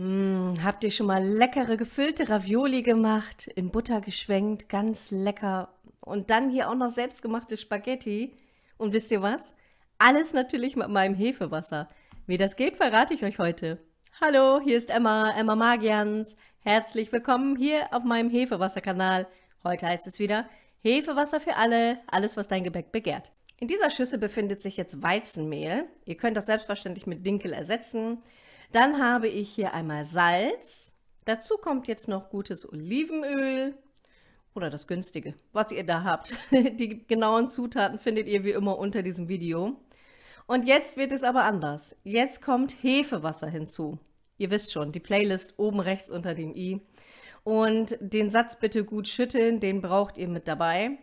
Hm, habt ihr schon mal leckere gefüllte Ravioli gemacht, in Butter geschwenkt, ganz lecker. Und dann hier auch noch selbstgemachte Spaghetti. Und wisst ihr was? Alles natürlich mit meinem Hefewasser. Wie das geht, verrate ich euch heute. Hallo, hier ist Emma, Emma Magians. Herzlich willkommen hier auf meinem Hefewasserkanal. Heute heißt es wieder Hefewasser für alle, alles was dein Gebäck begehrt. In dieser Schüssel befindet sich jetzt Weizenmehl. Ihr könnt das selbstverständlich mit Dinkel ersetzen. Dann habe ich hier einmal Salz. Dazu kommt jetzt noch gutes Olivenöl oder das günstige, was ihr da habt. Die genauen Zutaten findet ihr wie immer unter diesem Video. Und jetzt wird es aber anders. Jetzt kommt Hefewasser hinzu. Ihr wisst schon, die Playlist oben rechts unter dem i. Und den Satz bitte gut schütteln, den braucht ihr mit dabei.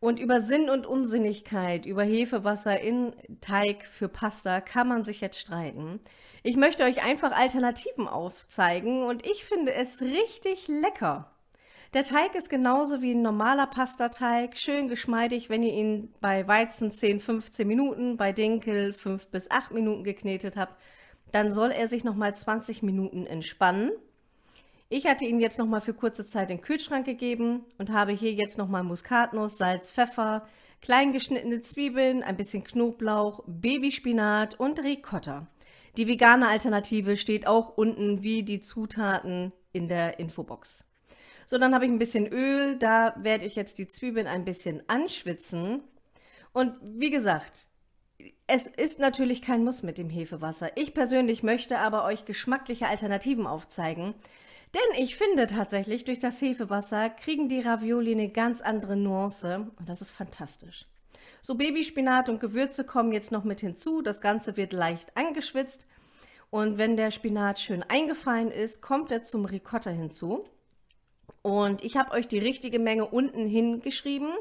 Und über Sinn und Unsinnigkeit, über Hefewasser in Teig für Pasta kann man sich jetzt streiten. Ich möchte euch einfach Alternativen aufzeigen und ich finde es richtig lecker. Der Teig ist genauso wie ein normaler Pastateig, schön geschmeidig, wenn ihr ihn bei Weizen 10, 15 Minuten, bei Dinkel 5 bis 8 Minuten geknetet habt, dann soll er sich nochmal 20 Minuten entspannen. Ich hatte ihn jetzt nochmal für kurze Zeit in den Kühlschrank gegeben und habe hier jetzt nochmal Muskatnuss, Salz, Pfeffer, klein geschnittene Zwiebeln, ein bisschen Knoblauch, Babyspinat und Ricotta. Die vegane Alternative steht auch unten wie die Zutaten in der Infobox. So, dann habe ich ein bisschen Öl, da werde ich jetzt die Zwiebeln ein bisschen anschwitzen. Und wie gesagt, es ist natürlich kein Muss mit dem Hefewasser. Ich persönlich möchte aber euch geschmackliche Alternativen aufzeigen, denn ich finde tatsächlich, durch das Hefewasser kriegen die Ravioli eine ganz andere Nuance und das ist fantastisch. So Babyspinat und Gewürze kommen jetzt noch mit hinzu. Das Ganze wird leicht angeschwitzt und wenn der Spinat schön eingefallen ist, kommt er zum Ricotta hinzu. Und ich habe euch die richtige Menge unten hingeschrieben.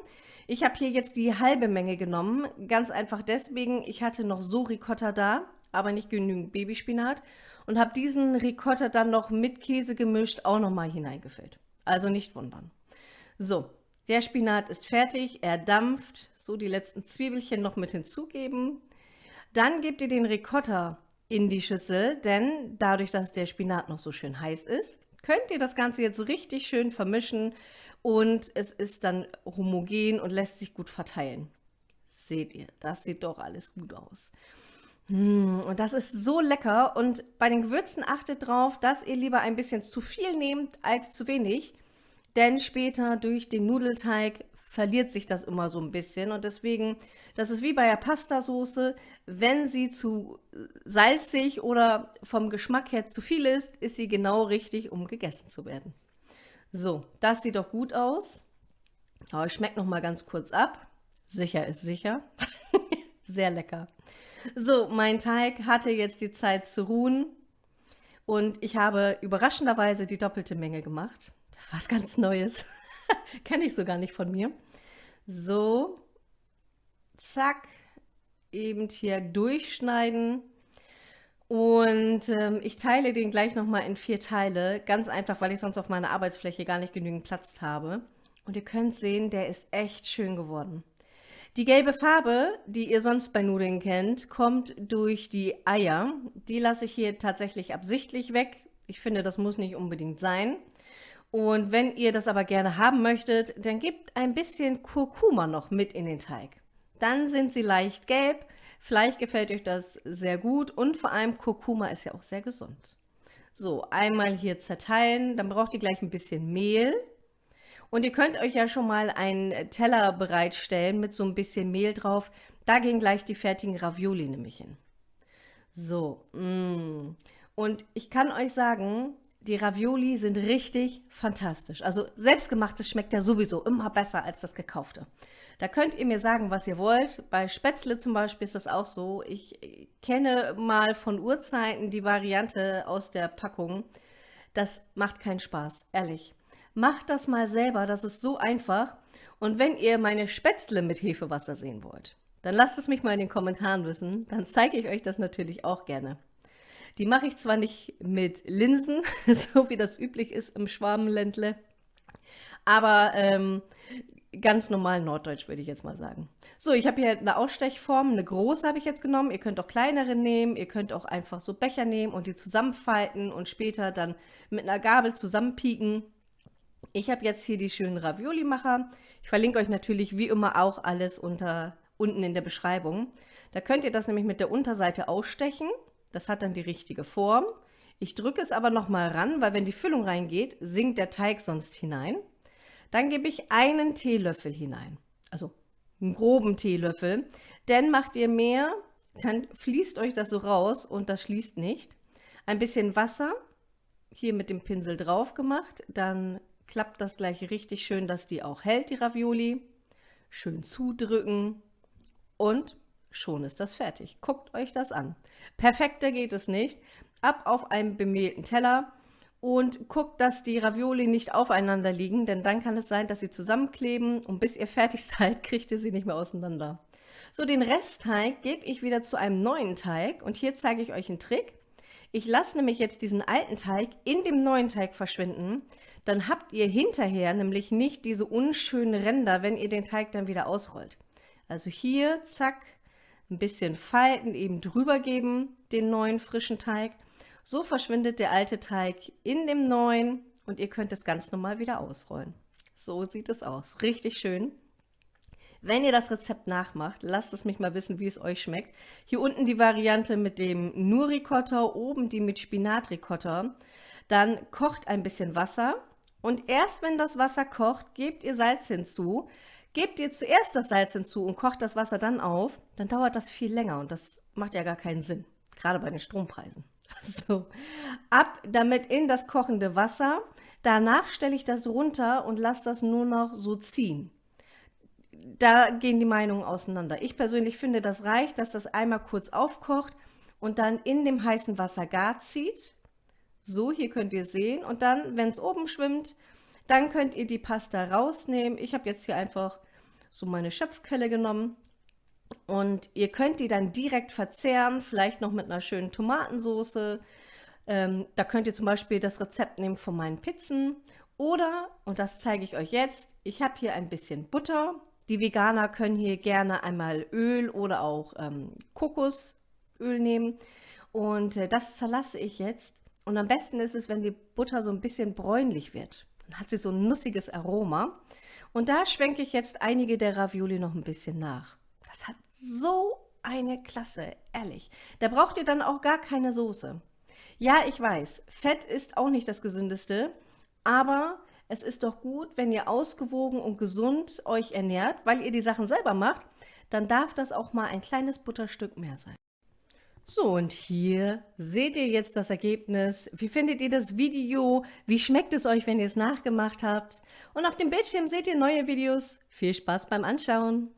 Ich habe hier jetzt die halbe Menge genommen, ganz einfach deswegen, ich hatte noch so Ricotta da, aber nicht genügend Babyspinat und habe diesen Ricotta dann noch mit Käse gemischt auch nochmal hineingefüllt. Also nicht wundern. So, der Spinat ist fertig, er dampft, so die letzten Zwiebelchen noch mit hinzugeben. Dann gebt ihr den Ricotta in die Schüssel, denn dadurch, dass der Spinat noch so schön heiß ist, könnt ihr das Ganze jetzt richtig schön vermischen und es ist dann homogen und lässt sich gut verteilen. Seht ihr, das sieht doch alles gut aus. Mmh, und das ist so lecker und bei den Gewürzen achtet darauf, dass ihr lieber ein bisschen zu viel nehmt als zu wenig, denn später durch den Nudelteig verliert sich das immer so ein bisschen und deswegen, das ist wie bei der Pastasoße, wenn sie zu salzig oder vom Geschmack her zu viel ist, ist sie genau richtig, um gegessen zu werden. So, das sieht doch gut aus. Aber ich schmecke noch mal ganz kurz ab. Sicher ist sicher. Sehr lecker. So, mein Teig hatte jetzt die Zeit zu ruhen und ich habe überraschenderweise die doppelte Menge gemacht. Was ganz Neues. Kenne ich so gar nicht von mir. So, zack, eben hier durchschneiden. Und ähm, ich teile den gleich nochmal in vier Teile, ganz einfach, weil ich sonst auf meiner Arbeitsfläche gar nicht genügend Platz habe. Und ihr könnt sehen, der ist echt schön geworden. Die gelbe Farbe, die ihr sonst bei Nudeln kennt, kommt durch die Eier. Die lasse ich hier tatsächlich absichtlich weg. Ich finde, das muss nicht unbedingt sein. Und wenn ihr das aber gerne haben möchtet, dann gebt ein bisschen Kurkuma noch mit in den Teig. Dann sind sie leicht gelb. Vielleicht gefällt euch das sehr gut und vor allem Kurkuma ist ja auch sehr gesund. So, einmal hier zerteilen, dann braucht ihr gleich ein bisschen Mehl. Und ihr könnt euch ja schon mal einen Teller bereitstellen mit so ein bisschen Mehl drauf. Da gehen gleich die fertigen Ravioli nämlich hin. So, mm. und ich kann euch sagen, die Ravioli sind richtig fantastisch. Also selbstgemachtes schmeckt ja sowieso immer besser als das gekaufte. Da könnt ihr mir sagen, was ihr wollt. Bei Spätzle zum Beispiel ist das auch so. Ich kenne mal von Urzeiten die Variante aus der Packung. Das macht keinen Spaß, ehrlich. Macht das mal selber, das ist so einfach. Und wenn ihr meine Spätzle mit Hefewasser sehen wollt, dann lasst es mich mal in den Kommentaren wissen. Dann zeige ich euch das natürlich auch gerne. Die mache ich zwar nicht mit Linsen, so wie das üblich ist im Schwabenländle, aber ähm, ganz normal norddeutsch, würde ich jetzt mal sagen. So, ich habe hier eine Ausstechform, eine große habe ich jetzt genommen. Ihr könnt auch kleinere nehmen, ihr könnt auch einfach so Becher nehmen und die zusammenfalten und später dann mit einer Gabel zusammenpieken. Ich habe jetzt hier die schönen Ravioli-Macher. Ich verlinke euch natürlich wie immer auch alles unter, unten in der Beschreibung. Da könnt ihr das nämlich mit der Unterseite ausstechen. Das hat dann die richtige Form. Ich drücke es aber nochmal ran, weil wenn die Füllung reingeht, sinkt der Teig sonst hinein. Dann gebe ich einen Teelöffel hinein, also einen groben Teelöffel. Denn macht ihr mehr, dann fließt euch das so raus und das schließt nicht. Ein bisschen Wasser, hier mit dem Pinsel drauf gemacht, dann klappt das gleich richtig schön, dass die auch hält, die Ravioli. Schön zudrücken und schon ist das fertig. Guckt euch das an. Perfekter geht es nicht. Ab auf einen bemehlten Teller und guckt, dass die Ravioli nicht aufeinander liegen, denn dann kann es sein, dass sie zusammenkleben und bis ihr fertig seid, kriegt ihr sie nicht mehr auseinander. So, den Restteig gebe ich wieder zu einem neuen Teig und hier zeige ich euch einen Trick. Ich lasse nämlich jetzt diesen alten Teig in dem neuen Teig verschwinden. Dann habt ihr hinterher nämlich nicht diese unschönen Ränder, wenn ihr den Teig dann wieder ausrollt. Also hier, zack, ein bisschen falten, eben drüber geben, den neuen frischen Teig. So verschwindet der alte Teig in dem neuen und ihr könnt es ganz normal wieder ausrollen. So sieht es aus. Richtig schön. Wenn ihr das Rezept nachmacht, lasst es mich mal wissen, wie es euch schmeckt. Hier unten die Variante mit dem nur Ricotta, oben die mit Spinatricotta. Dann kocht ein bisschen Wasser und erst wenn das Wasser kocht, gebt ihr Salz hinzu. Gebt ihr zuerst das Salz hinzu und kocht das Wasser dann auf, dann dauert das viel länger und das macht ja gar keinen Sinn, gerade bei den Strompreisen. So, ab damit in das kochende Wasser. Danach stelle ich das runter und lasse das nur noch so ziehen da gehen die Meinungen auseinander. Ich persönlich finde, das reicht, dass das einmal kurz aufkocht und dann in dem heißen Wasser gar zieht. So, hier könnt ihr sehen. Und dann, wenn es oben schwimmt, dann könnt ihr die Pasta rausnehmen. Ich habe jetzt hier einfach so meine Schöpfkelle genommen. Und ihr könnt die dann direkt verzehren, vielleicht noch mit einer schönen Tomatensauce. Ähm, da könnt ihr zum Beispiel das Rezept nehmen von meinen Pizzen. Oder, und das zeige ich euch jetzt, ich habe hier ein bisschen Butter die Veganer können hier gerne einmal Öl oder auch ähm, Kokosöl nehmen. Und äh, das zerlasse ich jetzt. Und am besten ist es, wenn die Butter so ein bisschen bräunlich wird. Dann hat sie so ein nussiges Aroma. Und da schwenke ich jetzt einige der Ravioli noch ein bisschen nach. Das hat so eine Klasse, ehrlich. Da braucht ihr dann auch gar keine Soße. Ja, ich weiß, Fett ist auch nicht das gesündeste, aber es ist doch gut, wenn ihr ausgewogen und gesund euch ernährt, weil ihr die Sachen selber macht, dann darf das auch mal ein kleines Butterstück mehr sein. So, und hier seht ihr jetzt das Ergebnis. Wie findet ihr das Video? Wie schmeckt es euch, wenn ihr es nachgemacht habt? Und auf dem Bildschirm seht ihr neue Videos. Viel Spaß beim Anschauen!